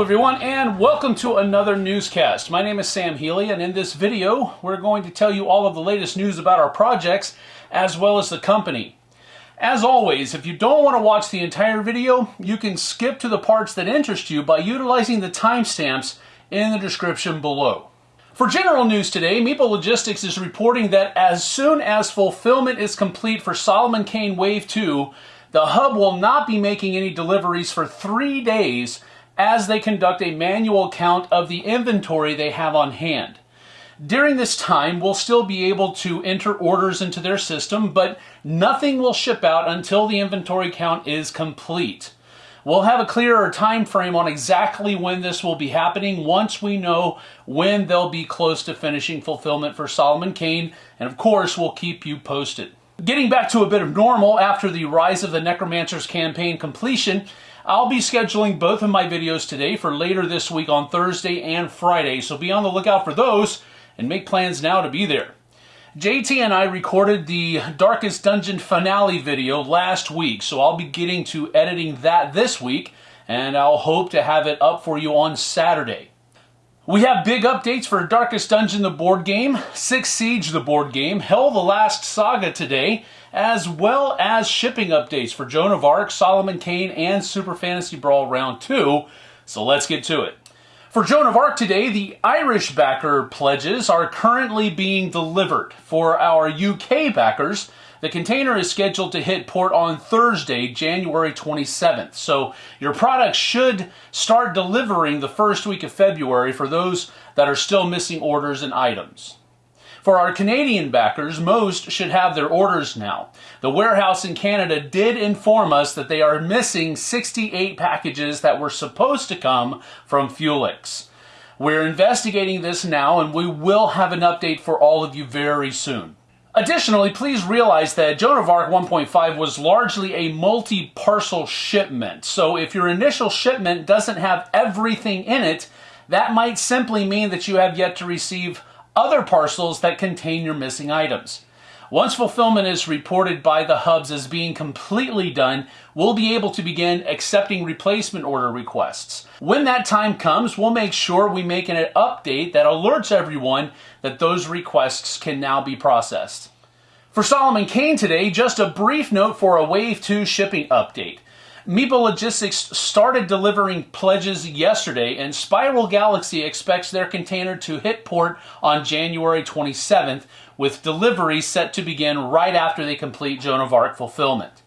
Everyone and welcome to another newscast. My name is Sam Healy and in this video we're going to tell you all of the latest news about our projects as well as the company. As always, if you don't want to watch the entire video, you can skip to the parts that interest you by utilizing the timestamps in the description below. For general news today, Meeple Logistics is reporting that as soon as fulfillment is complete for Solomon Kane Wave 2, the hub will not be making any deliveries for three days as they conduct a manual count of the inventory they have on hand. During this time, we'll still be able to enter orders into their system, but nothing will ship out until the inventory count is complete. We'll have a clearer time frame on exactly when this will be happening once we know when they'll be close to finishing fulfillment for Solomon Kane, and of course, we'll keep you posted. Getting back to a bit of normal after the Rise of the Necromancers campaign completion, I'll be scheduling both of my videos today for later this week on Thursday and Friday, so be on the lookout for those and make plans now to be there. JT and I recorded the Darkest Dungeon finale video last week, so I'll be getting to editing that this week, and I'll hope to have it up for you on Saturday. We have big updates for Darkest Dungeon, the board game, Six Siege, the board game, HEL the Last Saga today, as well as shipping updates for Joan of Arc, Solomon Kane, and Super Fantasy Brawl Round 2. So let's get to it. For Joan of Arc today, the Irish backer pledges are currently being delivered. For our UK backers, the container is scheduled to hit port on Thursday, January 27th. So your product should start delivering the first week of February for those that are still missing orders and items. For our Canadian backers, most should have their orders now. The warehouse in Canada did inform us that they are missing 68 packages that were supposed to come from Fuelix. We're investigating this now and we will have an update for all of you very soon. Additionally, please realize that Joan of Arc 1.5 was largely a multi-parcel shipment. So if your initial shipment doesn't have everything in it, that might simply mean that you have yet to receive other parcels that contain your missing items. Once fulfillment is reported by the hubs as being completely done, we'll be able to begin accepting replacement order requests. When that time comes, we'll make sure we make an update that alerts everyone that those requests can now be processed. For Solomon Kane today, just a brief note for a Wave 2 shipping update. Meeple Logistics started delivering pledges yesterday, and Spiral Galaxy expects their container to hit port on January 27th, with delivery set to begin right after they complete Joan of Arc fulfillment.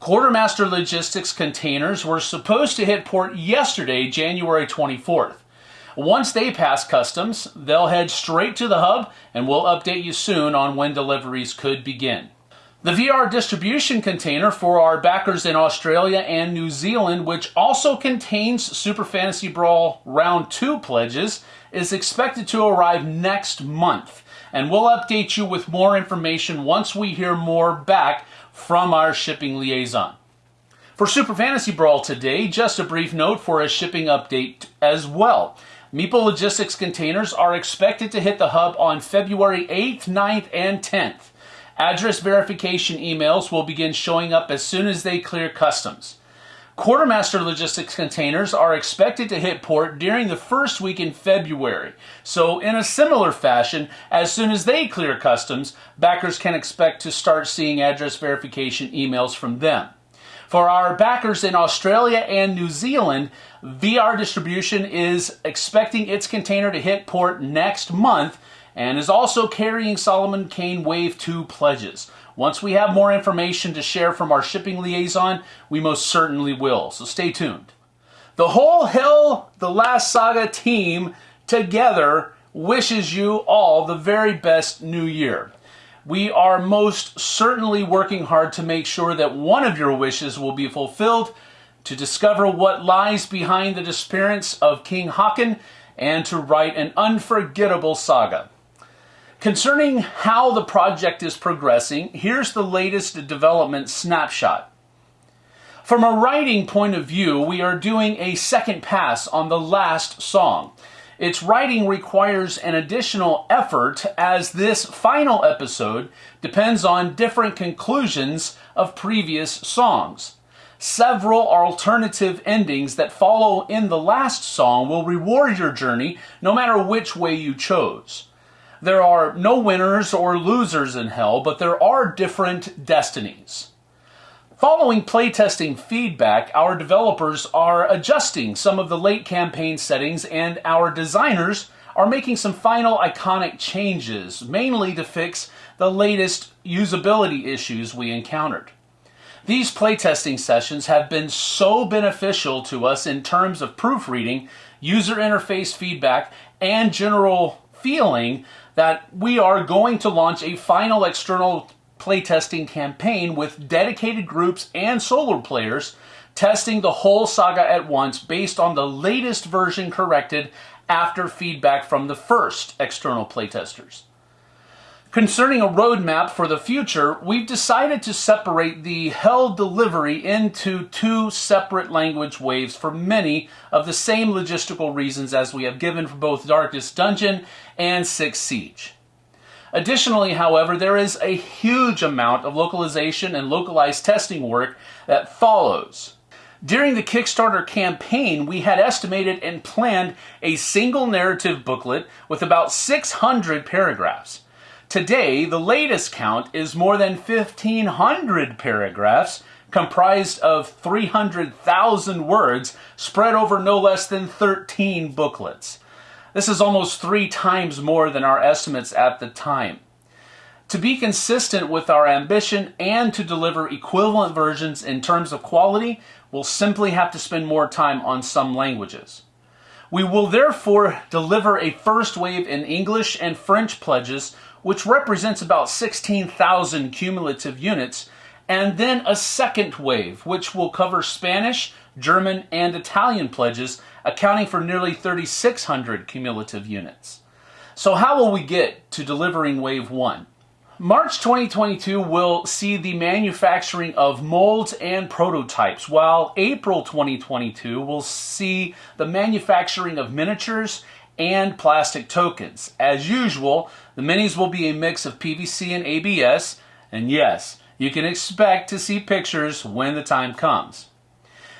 Quartermaster Logistics containers were supposed to hit port yesterday, January 24th. Once they pass customs, they'll head straight to the hub and we'll update you soon on when deliveries could begin. The VR distribution container for our backers in Australia and New Zealand, which also contains Super Fantasy Brawl Round 2 pledges, is expected to arrive next month. And we'll update you with more information once we hear more back from our shipping liaison. For Super Fantasy Brawl today, just a brief note for a shipping update as well. Meeple Logistics containers are expected to hit the hub on February 8th, 9th, and 10th. Address verification emails will begin showing up as soon as they clear customs. Quartermaster logistics containers are expected to hit port during the first week in February. So in a similar fashion, as soon as they clear customs, backers can expect to start seeing address verification emails from them. For our backers in Australia and New Zealand, VR Distribution is expecting its container to hit port next month and is also carrying Solomon Kane Wave 2 pledges. Once we have more information to share from our shipping liaison, we most certainly will, so stay tuned. The whole HEL the Last Saga team together wishes you all the very best new year. We are most certainly working hard to make sure that one of your wishes will be fulfilled to discover what lies behind the disappearance of King Haakon and to write an unforgettable saga. Concerning how the project is progressing, here's the latest development snapshot. From a writing point of view, we are doing a second pass on the last song. Its writing requires an additional effort as this final episode depends on different conclusions of previous songs. Several alternative endings that follow in the last song will reward your journey no matter which way you chose. There are no winners or losers in hell, but there are different destinies. Following playtesting feedback, our developers are adjusting some of the late campaign settings and our designers are making some final iconic changes, mainly to fix the latest usability issues we encountered. These playtesting sessions have been so beneficial to us in terms of proofreading, user interface feedback, and general feeling that we are going to launch a final external playtesting campaign with dedicated groups and solo players testing the whole saga at once based on the latest version corrected after feedback from the first external playtesters. Concerning a roadmap for the future, we've decided to separate the HEL delivery into two separate language waves for many of the same logistical reasons as we have given for both Darkest Dungeon and Six Siege. Additionally, however, there is a huge amount of localization and localized testing work that follows. During the Kickstarter campaign, we had estimated and planned a single narrative booklet with about 600 paragraphs. Today, the latest count is more than 1,500 paragraphs, comprised of 300,000 words spread over no less than 13 booklets. This is almost three times more than our estimates at the time. To be consistent with our ambition and to deliver equivalent versions in terms of quality, we'll simply have to spend more time on some languages. We will therefore deliver a first wave in English and French pledges which represents about 16,000 cumulative units, and then a second wave, which will cover Spanish, German, and Italian pledges, accounting for nearly 3,600 cumulative units. So how will we get to delivering wave one? March 2022 will see the manufacturing of molds and prototypes, while April 2022 will see the manufacturing of miniatures and plastic tokens. As usual, the minis will be a mix of PVC and ABS, and yes, you can expect to see pictures when the time comes.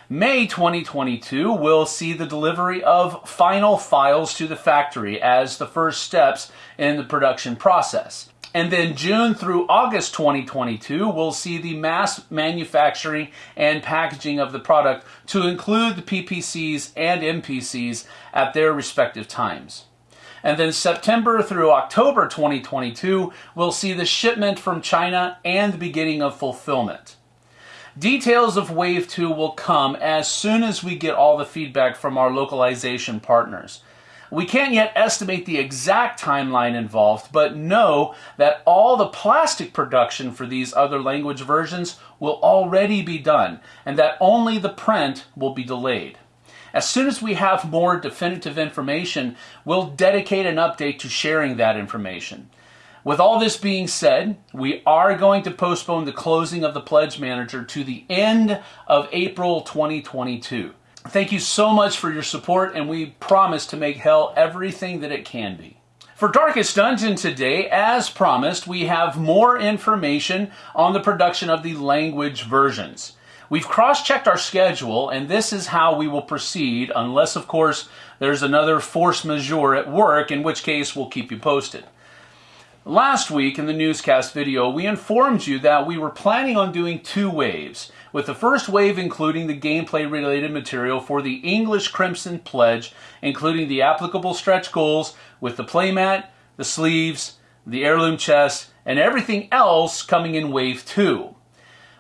May 2022 will see the delivery of final files to the factory as the first steps in the production process. And then June through August 2022, we'll see the mass manufacturing and packaging of the product to include the PPCs and MPCs at their respective times. And then September through October 2022, we'll see the shipment from China and the beginning of fulfillment. Details of Wave 2 will come as soon as we get all the feedback from our localization partners. We can't yet estimate the exact timeline involved, but know that all the plastic production for these other language versions will already be done, and that only the print will be delayed. As soon as we have more definitive information, we'll dedicate an update to sharing that information. With all this being said, we are going to postpone the closing of the Pledge Manager to the end of April 2022. Thank you so much for your support, and we promise to make hell everything that it can be. For Darkest Dungeon today, as promised, we have more information on the production of the language versions. We've cross-checked our schedule, and this is how we will proceed, unless, of course, there's another force majeure at work, in which case we'll keep you posted. Last week in the newscast video, we informed you that we were planning on doing two waves, with the first wave including the gameplay related material for the English Crimson Pledge, including the applicable stretch goals with the playmat, the sleeves, the heirloom chest, and everything else coming in wave 2.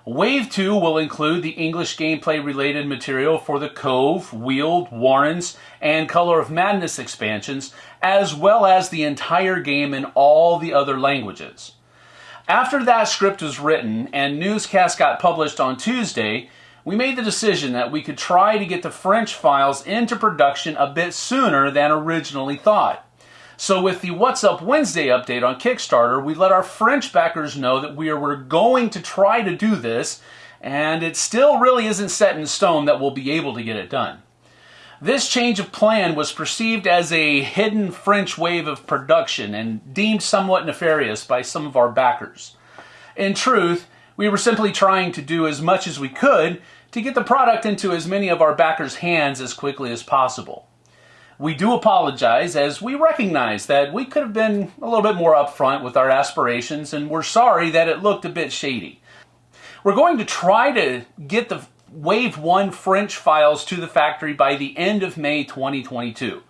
Wave 2 will include the English gameplay related material for the Cove, Weald, Warrens, and Color of Madness expansions, as well as the entire game in all the other languages. After that script was written and newscast got published on Tuesday, we made the decision that we could try to get the French files into production a bit sooner than originally thought. So with the What's Up Wednesday update on Kickstarter, we let our French backers know that we are going to try to do this, and it still really isn't set in stone that we'll be able to get it done. This change of plan was perceived as a hidden French wave of production and deemed somewhat nefarious by some of our backers. In truth, we were simply trying to do as much as we could to get the product into as many of our backers' hands as quickly as possible. We do apologize as we recognize that we could have been a little bit more upfront with our aspirations and we're sorry that it looked a bit shady. We're going to try to get the Wave 1 French files to the factory by the end of May 2022.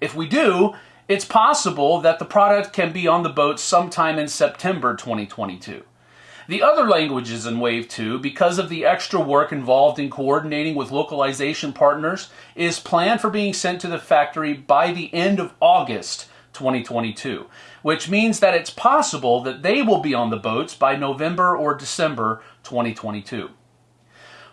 If we do, it's possible that the product can be on the boat sometime in September 2022. The other languages in Wave 2, because of the extra work involved in coordinating with localization partners, is planned for being sent to the factory by the end of August 2022, which means that it's possible that they will be on the boats by November or December 2022.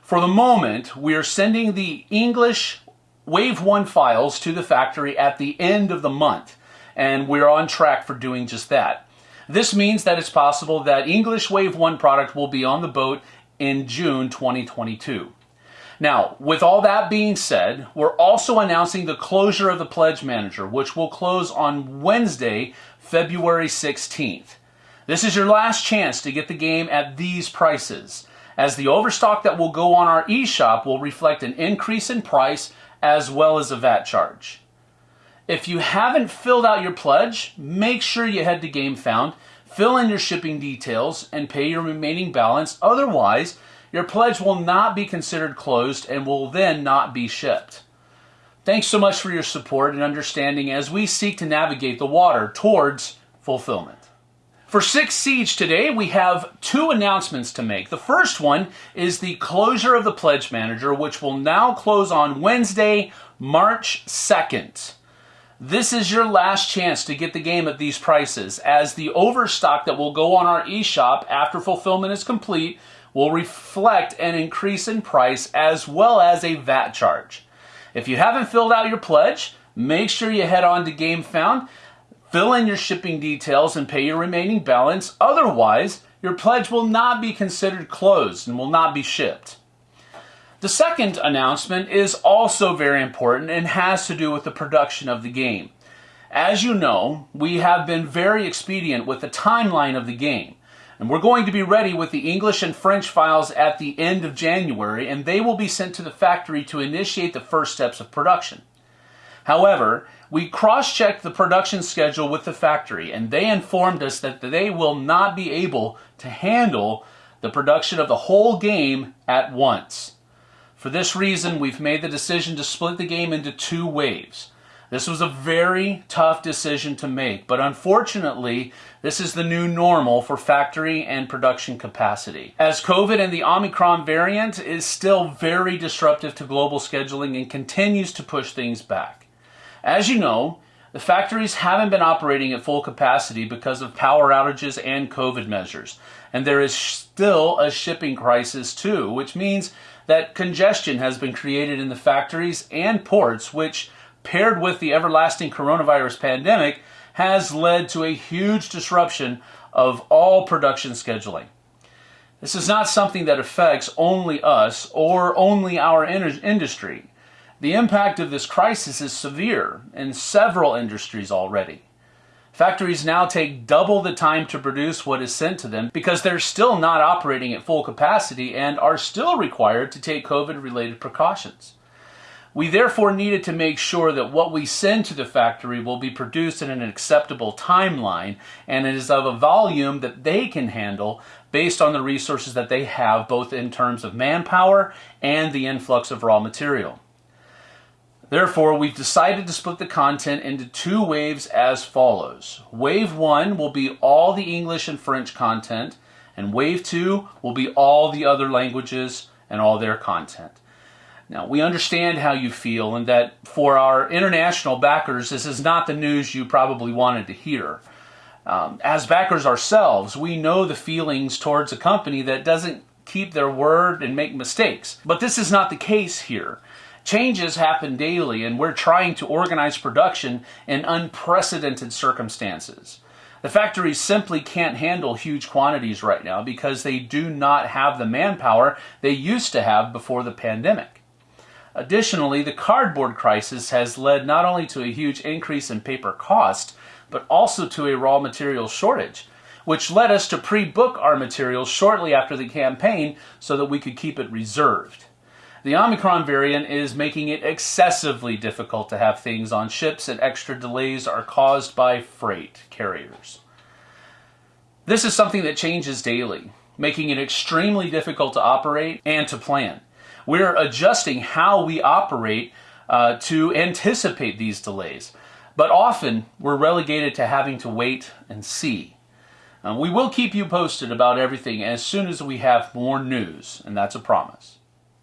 For the moment, we are sending the English Wave 1 files to the factory at the end of the month, and we're on track for doing just that. This means that it's possible that English Wave 1 product will be on the boat in June 2022. Now, with all that being said, we're also announcing the closure of the Pledge Manager, which will close on Wednesday, February 16th. This is your last chance to get the game at these prices, as the overstock that will go on our eShop will reflect an increase in price as well as a VAT charge. If you haven't filled out your pledge, make sure you head to GameFound, fill in your shipping details, and pay your remaining balance. Otherwise, your pledge will not be considered closed and will then not be shipped. Thanks so much for your support and understanding as we seek to navigate the water towards fulfillment. For Six Siege today, we have two announcements to make. The first one is the closure of the Pledge Manager, which will now close on Wednesday, March 2nd. This is your last chance to get the game at these prices, as the overstock that will go on our eShop after fulfillment is complete will reflect an increase in price as well as a VAT charge. If you haven't filled out your pledge, make sure you head on to GameFound, fill in your shipping details, and pay your remaining balance. Otherwise, your pledge will not be considered closed and will not be shipped. The second announcement is also very important and has to do with the production of the game. As you know, we have been very expedient with the timeline of the game. And we're going to be ready with the English and French files at the end of January, and they will be sent to the factory to initiate the first steps of production. However, we cross-checked the production schedule with the factory, and they informed us that they will not be able to handle the production of the whole game at once. For this reason, we've made the decision to split the game into two waves. This was a very tough decision to make, but unfortunately, this is the new normal for factory and production capacity. As COVID and the Omicron variant is still very disruptive to global scheduling and continues to push things back. As you know, the factories haven't been operating at full capacity because of power outages and COVID measures. And there is still a shipping crisis too, which means that congestion has been created in the factories and ports, which, paired with the everlasting coronavirus pandemic, has led to a huge disruption of all production scheduling. This is not something that affects only us or only our industry. The impact of this crisis is severe in several industries already. Factories now take double the time to produce what is sent to them because they're still not operating at full capacity and are still required to take COVID related precautions. We therefore needed to make sure that what we send to the factory will be produced in an acceptable timeline and it is of a volume that they can handle based on the resources that they have both in terms of manpower and the influx of raw material. Therefore, we've decided to split the content into two waves as follows. Wave 1 will be all the English and French content, and Wave 2 will be all the other languages and all their content. Now, we understand how you feel and that for our international backers, this is not the news you probably wanted to hear. Um, as backers ourselves, we know the feelings towards a company that doesn't keep their word and make mistakes. But this is not the case here. Changes happen daily, and we're trying to organize production in unprecedented circumstances. The factories simply can't handle huge quantities right now because they do not have the manpower they used to have before the pandemic. Additionally, the cardboard crisis has led not only to a huge increase in paper cost, but also to a raw material shortage, which led us to pre-book our materials shortly after the campaign so that we could keep it reserved. The Omicron variant is making it excessively difficult to have things on ships, and extra delays are caused by freight carriers. This is something that changes daily, making it extremely difficult to operate and to plan. We're adjusting how we operate uh, to anticipate these delays, but often we're relegated to having to wait and see. Uh, we will keep you posted about everything as soon as we have more news, and that's a promise.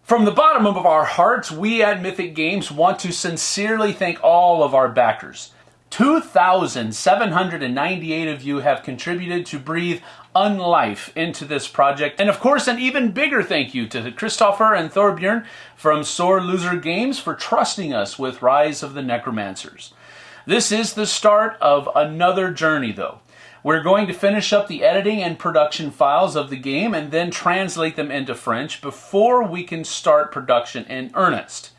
From the bottom of our hearts, we at Mythic Games want to sincerely thank all of our backers. 2,798 of you have contributed to breathe unlife into this project. And of course, an even bigger thank you to Christopher and Thorbjörn from Sore Loser Games for trusting us with Rise of the Necromancers. This is the start of another journey, though. We're going to finish up the editing and production files of the game and then translate them into French before we can start production in earnest.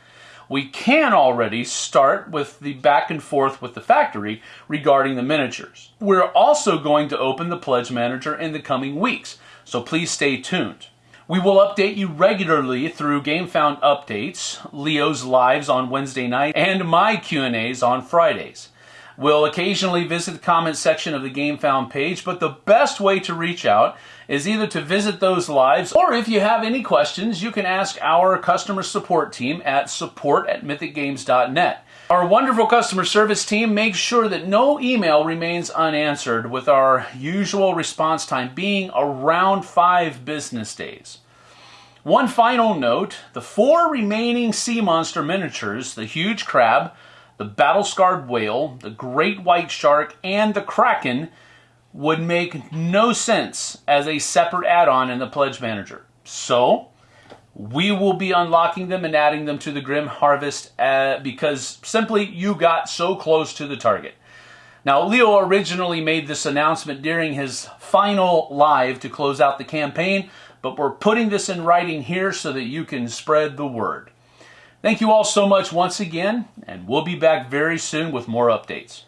We can already start with the back and forth with the factory regarding the miniatures. We're also going to open the Pledge Manager in the coming weeks, so please stay tuned. We will update you regularly through GameFound updates, Leo's lives on Wednesday night, and my Q&As on Fridays. We'll occasionally visit the comment section of the GameFound page, but the best way to reach out is either to visit those lives, or if you have any questions, you can ask our customer support team at support at mythicgames.net. Our wonderful customer service team makes sure that no email remains unanswered, with our usual response time being around five business days. One final note, the four remaining sea monster miniatures, the huge crab, the battle-scarred whale, the great white shark, and the kraken would make no sense as a separate add-on in the Pledge Manager. So, we will be unlocking them and adding them to the Grim Harvest uh, because simply you got so close to the target. Now, Leo originally made this announcement during his final live to close out the campaign, but we're putting this in writing here so that you can spread the word. Thank you all so much once again, and we'll be back very soon with more updates.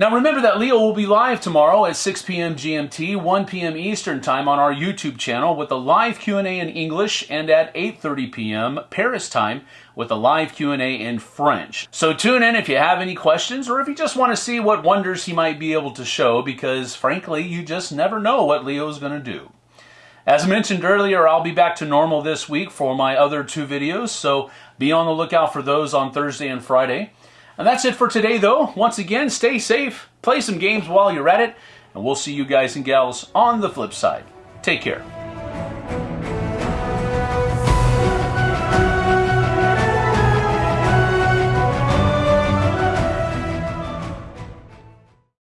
Now remember that Leo will be live tomorrow at 6 p.m. GMT, 1 p.m. Eastern Time on our YouTube channel with a live Q&A in English and at 8.30 p.m. Paris time with a live Q&A in French. So tune in if you have any questions or if you just want to see what wonders he might be able to show because frankly you just never know what Leo is going to do. As mentioned earlier, I'll be back to normal this week for my other two videos, so be on the lookout for those on Thursday and Friday. And that's it for today, though. Once again, stay safe, play some games while you're at it, and we'll see you guys and gals on the flip side. Take care.